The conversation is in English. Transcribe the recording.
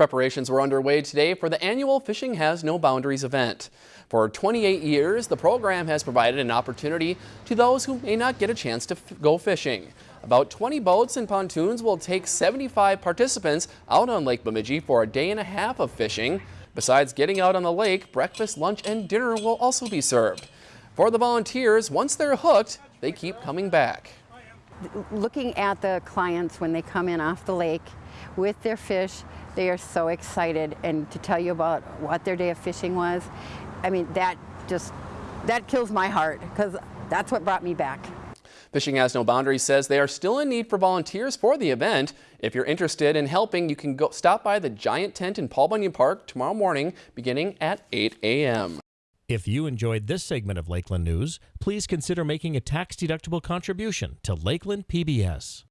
Preparations were underway today for the annual Fishing Has No Boundaries event. For 28 years, the program has provided an opportunity to those who may not get a chance to go fishing. About 20 boats and pontoons will take 75 participants out on Lake Bemidji for a day and a half of fishing. Besides getting out on the lake, breakfast, lunch, and dinner will also be served. For the volunteers, once they're hooked, they keep coming back. Looking at the clients when they come in off the lake with their fish, they are so excited and to tell you about what their day of fishing was, I mean, that just, that kills my heart because that's what brought me back. Fishing Has No Boundaries says they are still in need for volunteers for the event. If you're interested in helping, you can go stop by the Giant Tent in Paul Bunyan Park tomorrow morning beginning at 8 a.m. If you enjoyed this segment of Lakeland News, please consider making a tax-deductible contribution to Lakeland PBS.